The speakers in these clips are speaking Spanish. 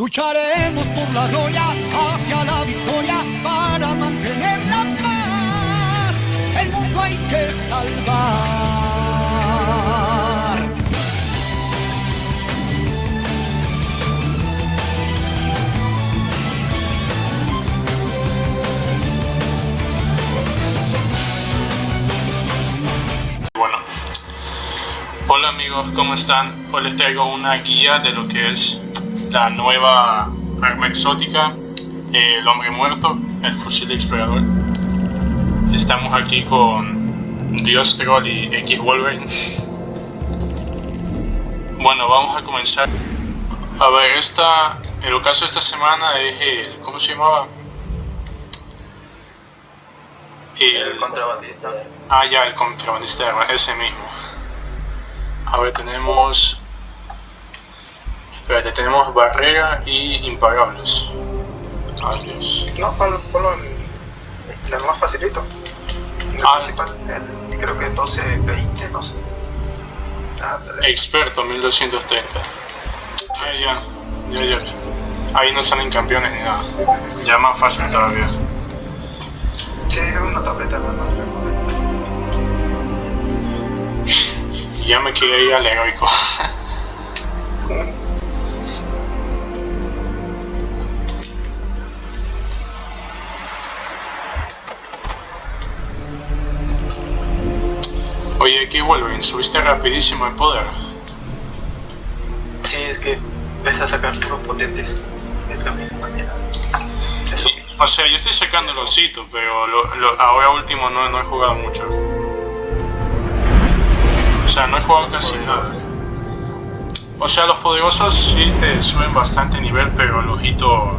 Lucharemos por la gloria hacia la victoria para mantener la paz. El mundo hay que salvar. Bueno, hola amigos, ¿cómo están? Hoy les traigo una guía de lo que es la nueva arma exótica, el hombre muerto, el fusil explorador. Estamos aquí con Dios Troll y X Wolverine. Bueno, vamos a comenzar. A ver, esta, el ocaso de esta semana es el, ¿cómo se llamaba? El contrabandista. Ah, ya, el contrabandista ese mismo. A ver, tenemos... Espérate, tenemos barrera y imparables. Ay, Dios. No, ponlo, ponlo en el más facilito. El Ah. principal, el- creo que 12, 20, no sé. Ah. Experto 1230. Ah, ya, ya, ya. Ahí no salen campeones ni nada. Ya más fácil todavía. Sí, una tableta normal. Ya me quería ir al heroico. Oye, ¿qué Wolverine? Subiste rapidísimo el poder. Sí, es que empecé a sacar puros potentes. Es la misma manera. Eso. O sea, yo estoy sacando los hitos, pero lo- lo- ahora último no, no he jugado mucho. O sea, no he jugado casi nada. O sea, los poderosos sí te suben bastante nivel, pero los hitos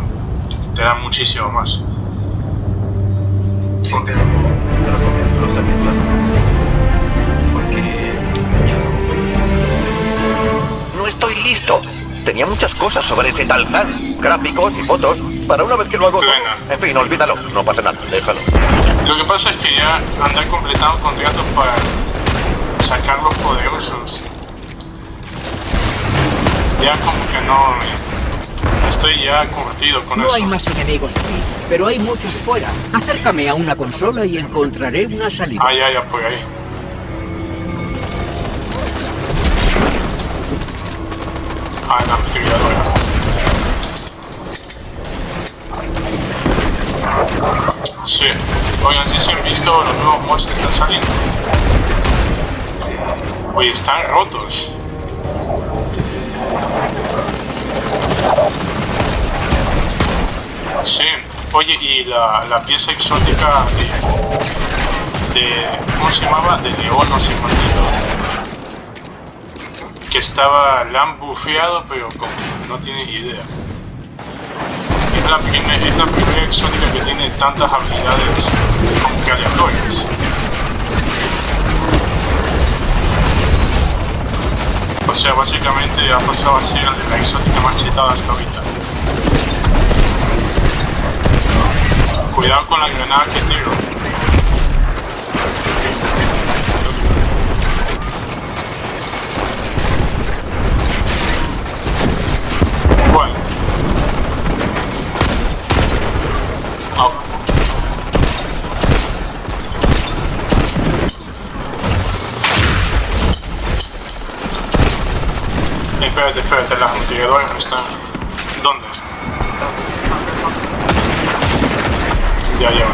te dan muchísimo más. Sí, te saques Porque estoy listo. Tenía muchas cosas sobre ese tal Han. Gráficos y fotos. Para una vez que lo hago. Bueno. En fin, olvídalo. No pasa nada. Déjalo. Lo que pasa es que ya andar completando contratos para sacar los poderosos. Ya como que no... Estoy ya curtido con No eso. hay más enemigos aquí, pero hay muchos fuera. Acércame a una consola y encontraré una salida. Ah, ya, ya, por ahí. Ah, la ametralladora. Sí. Oigan, si se han visto los nuevos mods que están saliendo. Oye, están rotos. Sí. Oye, y la, la pieza exótica de, de ¿cómo se llamaba? De León, no sé maldito. Que estaba, la han bufeado, pero como no tienes idea. Es la, primera exótica que tiene tantas habilidades como que aleatorias. O sea, básicamente ha pasado a ser la exótica más chetada hasta ahorita. Cuidado con la granada que tiro. Espérate, espérate, las mitigadoras no están. ¿Dónde? Ya, ya.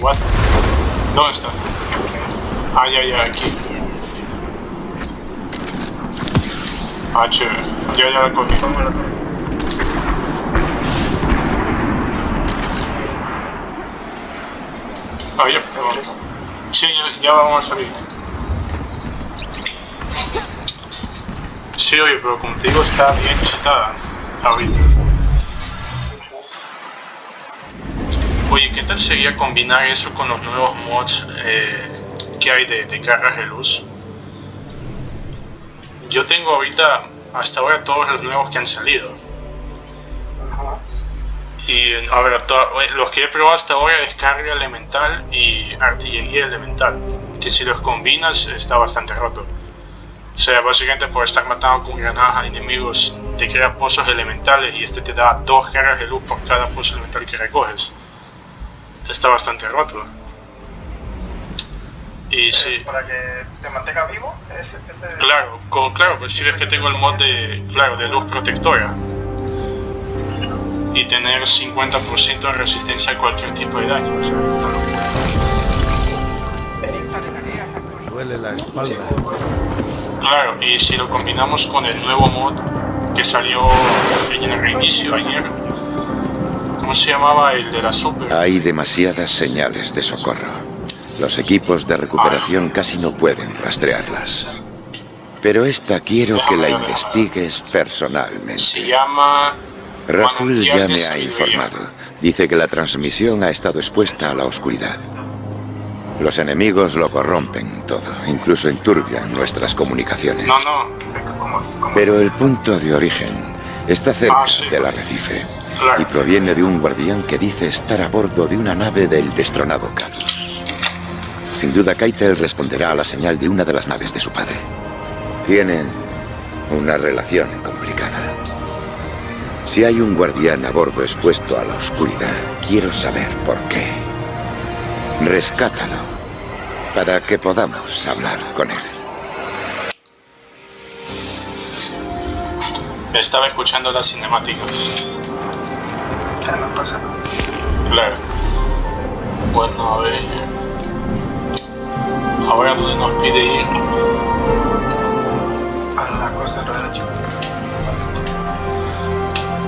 What? ¿Dónde está? Ah, ya, ya, aquí. Ah, chévere. Ya, ya la cogí. Ah, ya, perdón. Sí, ya, ya vamos a salir. Sí, pero contigo está bien chetada ahorita. Oye, ¿qué tal sería combinar eso con los nuevos mods eh, que hay de, cargas de luz? Yo tengo ahorita, hasta ahora, todos los nuevos que han salido. Y a ver, eh, los que he probado hasta ahora es carga elemental y artillería elemental. Que si los combinas está bastante roto. O sea, básicamente por estar matando con granadas a enemigos te crea pozos elementales y este te da dos cargas de luz por cada pozo elemental que recoges. Está bastante roto. Y sí. Para que te mantenga vivo, ese, ese... Claro, con, claro, pues si ves que tengo el mod de, claro, de luz protectora. Y tener 50% de resistencia a cualquier tipo de daño. o sea, actualizada. Duele la espalda. Claro, y si lo combinamos con el nuevo mod que salió en el reinicio ayer. ¿Cómo se llamaba el de la super? Hay demasiadas señales de socorro. Los equipos de recuperación casi no pueden rastrearlas. Pero esta quiero que la investigues Se personalmente. llama... Rahul ya me ha informado. Dice que la transmisión ha estado expuesta a la oscuridad. Los enemigos lo corrompen todo, incluso enturbian nuestras comunicaciones. No, no, Pero el punto de origen está cerca Ah, sí. del arrecife claro. y proviene de un guardián que dice estar a bordo de una nave del destronado Cadus. Sin duda Keitel responderá a la señal de una de las naves de su padre. Tienen una relación complicada. Si hay un guardián a bordo expuesto a la oscuridad, quiero saber por qué. Rescátalo para que podamos hablar con él. Estaba escuchando las cinemáticas. ya no pasa nada. Claro. Bueno, a ver. Ahora donde nos pide ir. A la costa del derecho.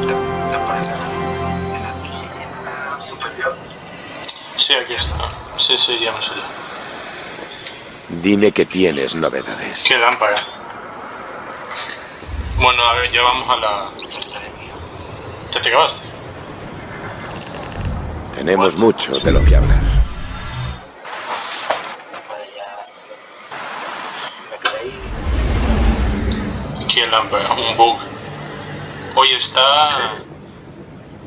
Te, te aparece en la esquina superior. Sí, aquí está. Sí, sí, ya me salió. Dime que tienes novedades. Qué lámpara. Bueno, a ver, ya vamos a la... ¿Te te acabaste? Tenemos mucho de lo que hablar. Qué lámpara, un bug. Oye, está...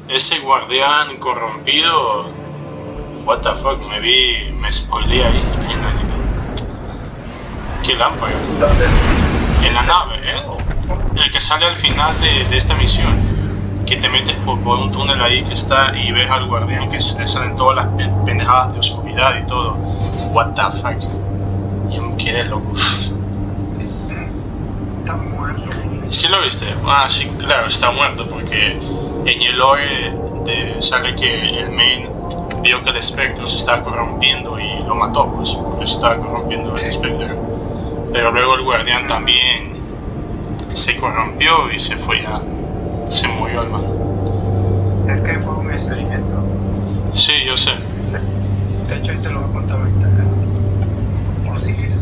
Ese guardián corrompido... What the fuck, me vi... Me spoileé ahí. en la- Qué lámpara. En la nave, ¿eh? El que sale al final de, de esta misión. Que te metes por, por un túnel ahí que está y ves al guardián que salen todas las pe- pendejadas de oscuridad y todo. What the fuck. Yo me quedé loco. Está muerto. ¿Sí lo viste? Ah, sí, claro, está muerto porque en el lore de- sale que el main vio que el espectro se estaba corrompiendo y lo mató, pues, porque se estaba corrompiendo el espectro. Pero luego el guardián también se corrompió y se fue ya. Se murió el man. Es que fue un experimento. Sí, yo sé. De hecho, ahí te lo voy a contar ahorita. ¿O sigues?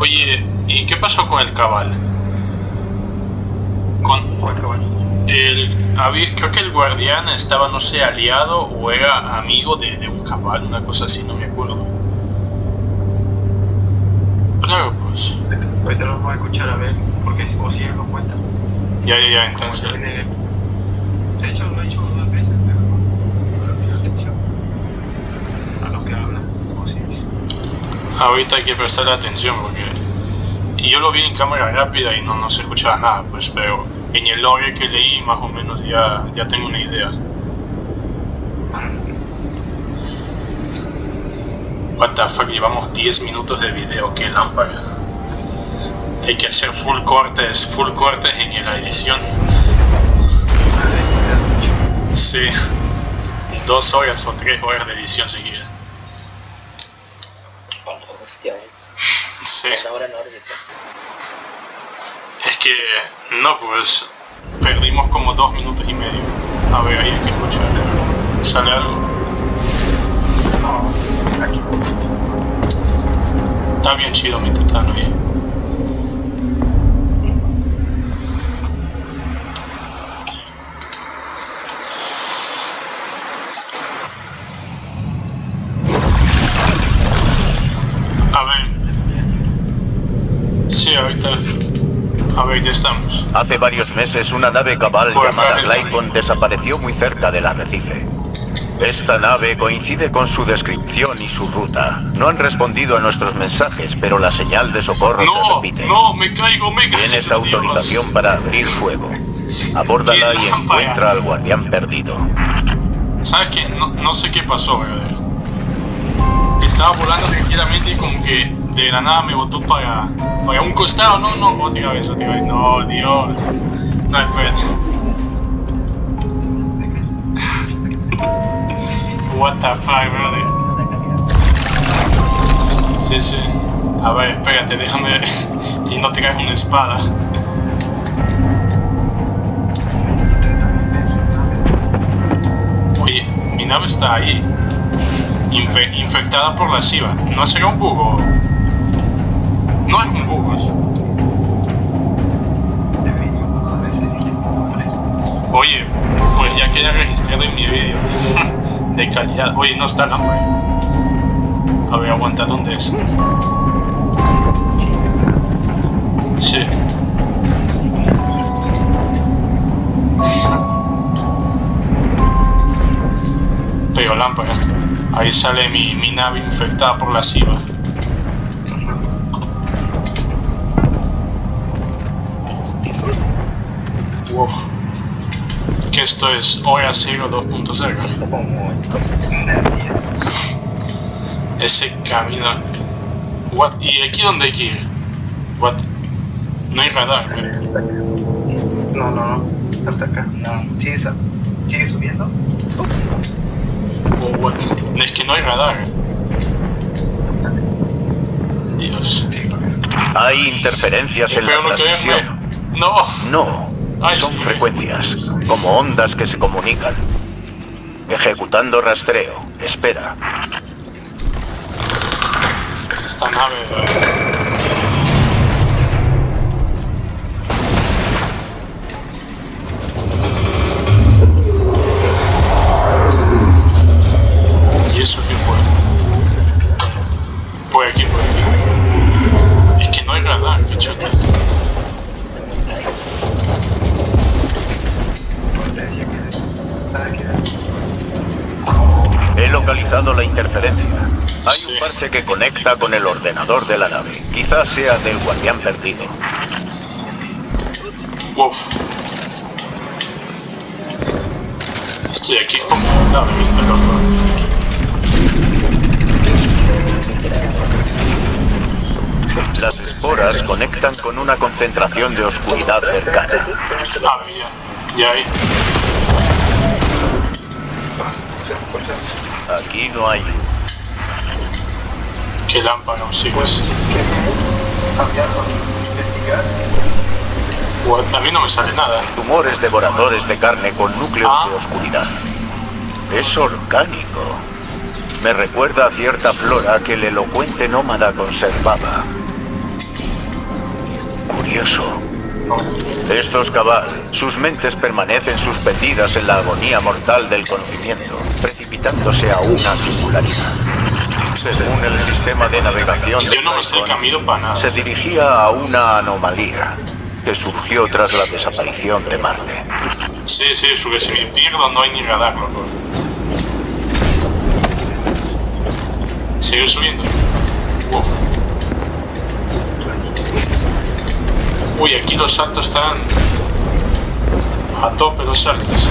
Oye, ¿y qué pasó con el cabal? Con Cuatro años. El, había- creo que el guardián estaba, no sé, aliado o era amigo de, de un cabal, una cosa así, no me acuerdo. Claro, pues. Ahorita lo voy a escuchar a ver, porque si o si él lo cuenta. Ya, ya, ya, entonces. De hecho, lo he hecho dos veces, pero no le atención a lo que habla. O si Ahorita hay que prestarle atención porque. Y yo lo vi en cámara rápida y no, no se escuchaba nada, pues, pero en el lore que leí más o menos ya, ya tengo una idea. What the fuck, llevamos 10 minutos de video, qué lámpara. Hay que hacer full cortes, full cortes en la edición. Sí. Dos horas o tres horas de edición seguida. Hostia, eh. Sí. No, pues perdimos como dos minutos y medio. A ver, ahí hay que escuchar. ¿Sale algo? No, aquí. Está bien chido mi tetano ahí. A ver. Sí, ahorita. Estamos. Hace varios meses una nave cabal Pues, llamada. Glycon desapareció muy cerca del arrecife. Esta nave coincide con su descripción y su ruta. No han respondido a nuestros mensajes, pero la señal de socorro se No, repite. no, me caigo, me caigo. Tienes Dios. autorización para abrir fuego. Abórdala y encuentra al guardián perdido. ¿Sabes qué? No, no sé qué pasó, verdadero. Estaba volando tranquilamente y como que de la nada me botó para, para un costado. No, no, otra vez, otra vez. No, Dios. No, espérate. What the fuck, brother. Sí, sí. A ver, espérate, déjame. Y no te caes una espada. Oye, mi nave está ahí. Infe- infectada por la SIVA. ¿No será un bug No es un sea. Oye, pues ya queda registrado en mi vídeo. De calidad. Oye, no está lámpara. A ver, aguanta, ¿dónde es? Sí. Pero lámpara. Ahí sale mi, mi nave infectada por la SIVA. Que esto es hora 0 2.0. Ese camino. What? ¿Y aquí dónde hay que ir? What? No hay radar, pero- No, no, no. Hasta acá. No. Sigue, sigue subiendo. o what? Es que no hay radar. Dios. Hay interferencias en la no transmisión. No. No, son sí. frecuencias, como ondas que se comunican. Ejecutando rastreo. Espera. Esta nave. Ordenador de la nave. Quizás sea del guardián perdido. Uf. Estoy aquí como una. Las esporas conectan con una concentración de oscuridad cercana. Ah, ya. Ya ahí. Aquí no hay. ¿Qué lámpara sigues? Cambiar investigar. A mí no me sale nada. Tumores devoradores de carne con núcleos Ah. de oscuridad. Es orgánico. Me recuerda a cierta flora que el elocuente nómada conservaba. Curioso. Estos cabal, sus mentes permanecen suspendidas en la agonía mortal del conocimiento, precipitándose a una singularidad. Según el sistema de navegación de Yo no me sé camino para nada. se dirigía a una anomalía que surgió tras la desaparición de Marte. Sí, sí, porque si me pierdo no hay ni radar, loco. Sigue subiendo. Uy, aquí los saltos están a tope los saltos.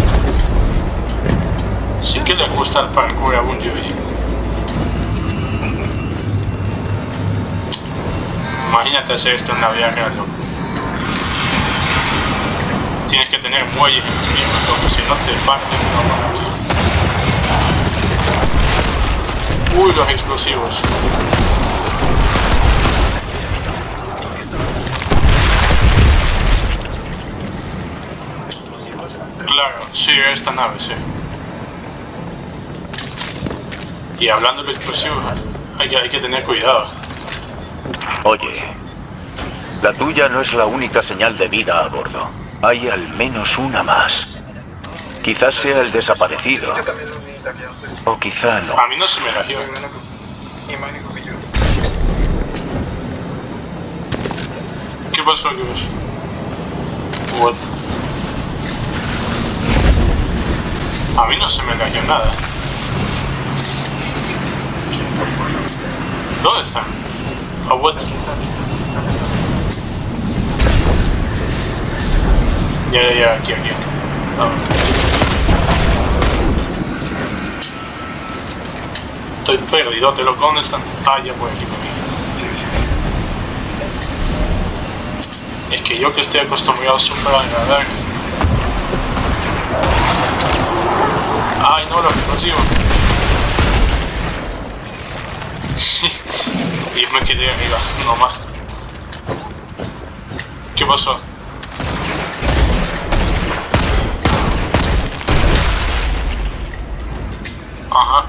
Sí que le gusta el parkour a Bungie. Imagínate hacer esto en la vida real. Tienes que tener muelles en si no te parten no Uy, los explosivos. Claro, sí, esta nave, sí. Y hablando de explosivos, hay que tener cuidado. Oye, la tuya no es la única señal de vida a bordo. Hay al menos una más. Quizás sea el desaparecido, o quizá no. A mí no se me yo. ¿Qué pasó, qué pasó? What? A mí no se me lagió nada. ¿Dónde están? Bueno. Ya, ya, ya, aquí, aquí. Estoy perdido, te lo ¿dónde están? Ah, ya voy aquí por. Es que yo que estoy acostumbrado súper al radar. Ay, no lo consigo. y me quedé arriba, nomás. ¿Qué pasó? Ajá.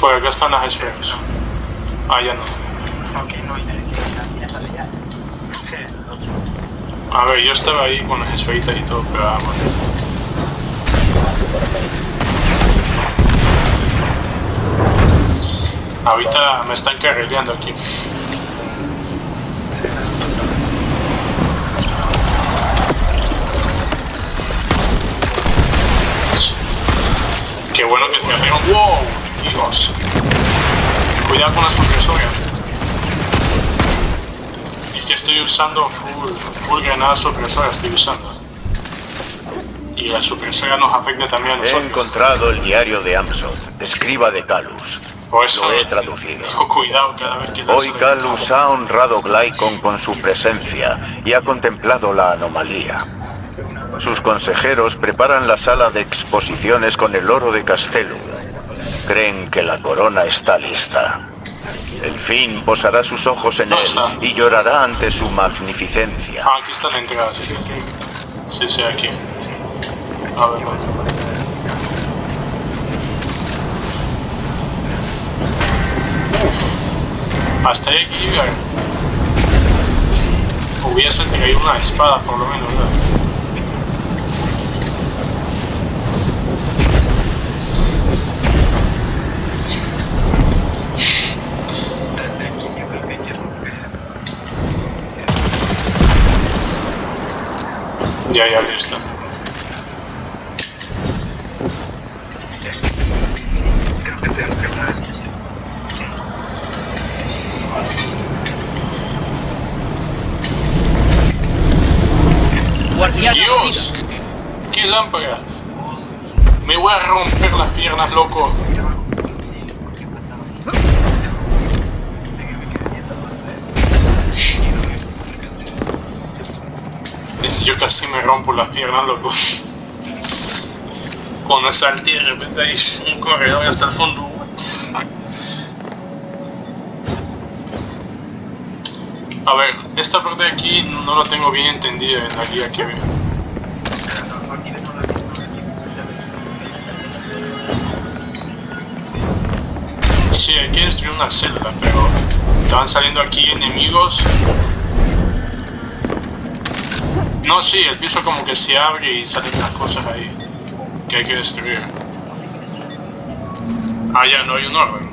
Pues acá están las esferas. Ah, ya no. A ver, yo estaba ahí con las esferitas y todo, pero vamos. Ahorita me están carrileando aquí. Sí, Qué bueno que me arriba. ¡Wow! Dios. Cuidado con la supresora. Es que estoy usando full, full granada supresora, estoy usando. Y la supresora nos afecta también a He nosotros. encontrado el diario de Amsod, escriba de Calus. Eso Lo he traducido. Digo, cuidado cada vez que Hoy Calus ha honrado Glycon con su presencia y ha contemplado la anomalía. Sus consejeros preparan la sala de exposiciones con el oro de Castellum. Creen que la corona está lista. El fin posará sus ojos en ¿Dónde él está? y llorará ante su magnificencia. Ah, aquí está la entrada, sí, sí. Sí, sí, aquí. A ver, Hasta ahí llegar. Hubiese traído una espada, por lo menos, que que romper. Ya, ya, listo. Creo que te entre una vez. ¡Dios! ¡Qué lámpara! Me voy a romper las piernas, loco. Yo casi me rompo las piernas, loco. Cuando salté de repente hay un corredor hasta el fondo. A ver, esta parte de aquí no la tengo bien entendida en la guía que veo. Sí, hay que destruir una celda, pero estaban saliendo aquí enemigos. No, sí, el piso como que se abre y salen unas cosas ahí que hay que destruir. Ah, ya, no hay un orden.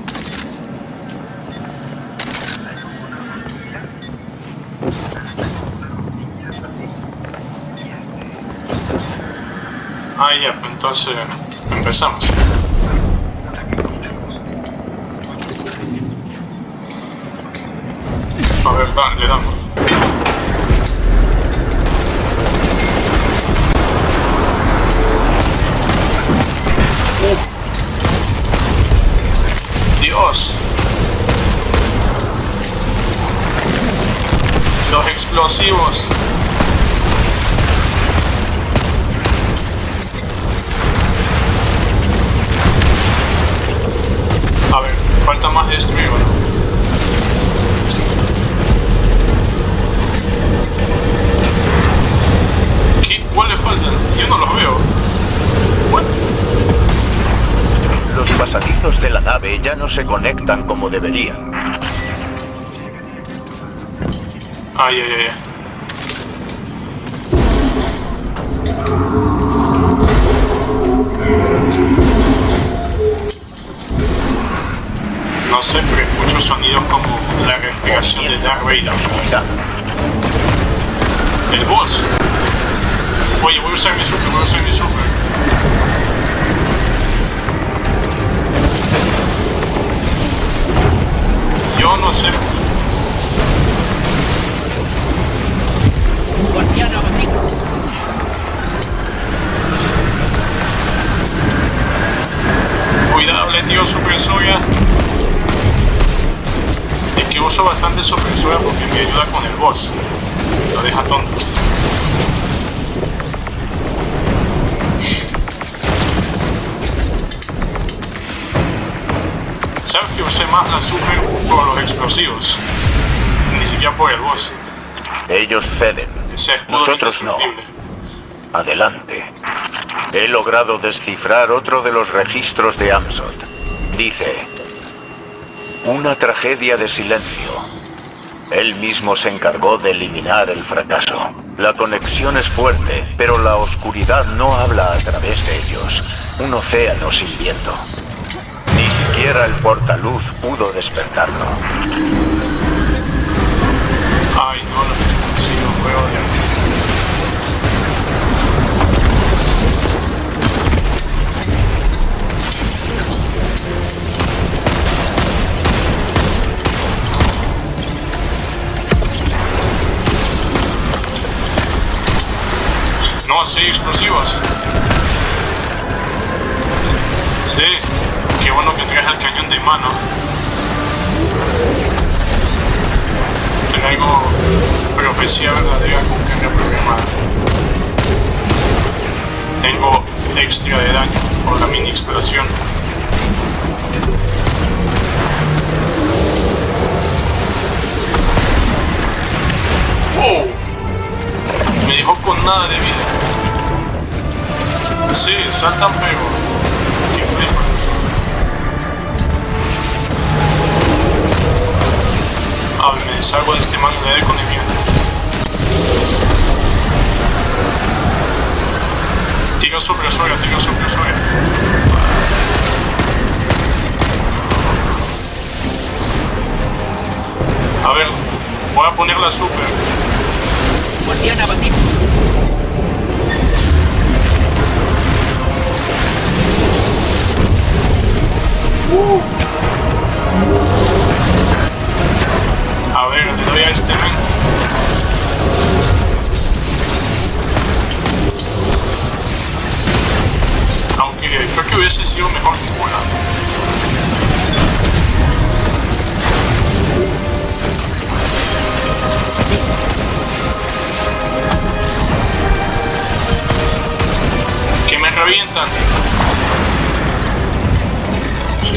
Ah, ya, pues entonces empezamos. A ver, da- le damos. Dios. Los explosivos. Se conectan como deberían. Ay, ay, ay. No sé, pero escucho sonidos como la respiración de Darth Vader. El boss. Oye, voy a usar mi super, voy a usar mi super. Boss. Lo deja tonto. ¿Sabes que usé más la super por los explosivos? Ni siquiera por el boss. Ellos ceden. Nosotros no. Adelante. He logrado descifrar otro de los registros de Amsot. Dice, una tragedia de silencio. Él mismo se encargó de eliminar el fracaso. La conexión es fuerte, pero la oscuridad no habla a través de ellos. Un océano sin viento. Ni siquiera el portaluz pudo despertarlo. No, sí, explosivos. Sí, qué bueno que traes el cañón de mano. Traigo profecía verdadera con carga programada. Tengo extra de daño por la mini explosión. ¡Wow! Dejó con nada de vida. Sí, saltan pero... Qué flipa. A ver, me deshago de este mango de con el miedo. Tira supresora, tira supresora. A ver, voy a poner la super. Guardián abatido. A ver, le doy a este men. Aunque creo que hubiese sido mejor que volar. Que me revientan.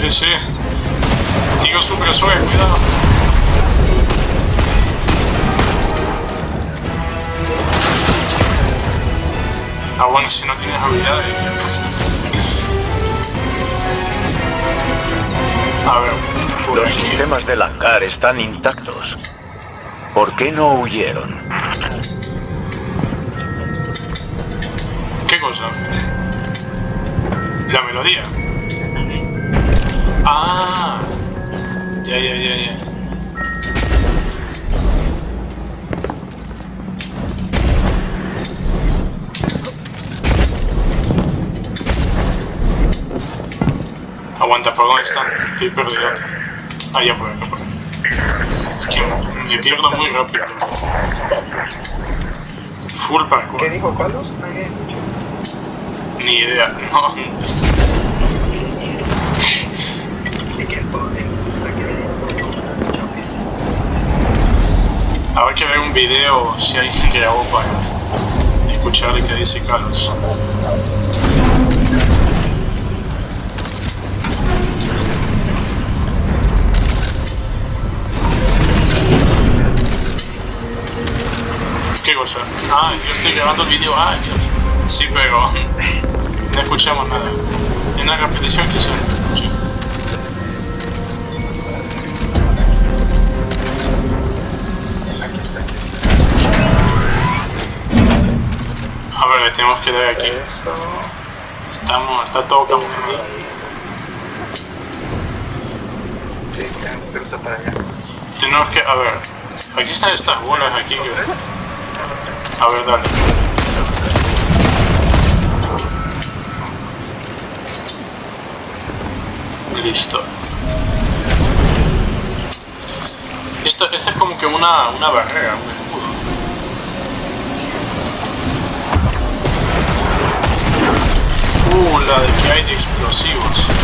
Sí, sí. Digo supresores, cuidado. Ah, bueno, si no tienes habilidades. A ver, Los aquí. sistemas del hangar están intactos. ¿Por qué no huyeron? ¿Qué cosa? La melodía. Ah. Ya, ya, ya, ya. Aguanta, ¿por dónde están? Estoy perdido. Ah, ya por acá, por acá. Es que me pierdo muy rápido. Full parkour. ¿Qué dijo Carlos? Ni idea, no. Habrá que ver un video si alguien grabó para escuchar lo que dice Carlos. ¿Qué cosa? Ah, yo estoy grabando el video. Ah. Sí, pero no escuchamos nada. En la repetición que tenemos que dar aquí. Estamos, está todo camuflado. Sí, está para allá. Tenemos que, a ver, aquí están estas bolas aquí. que- A ver, dale. Listo. Esto, esto es como que una, una barrera, La de que hay explosivos.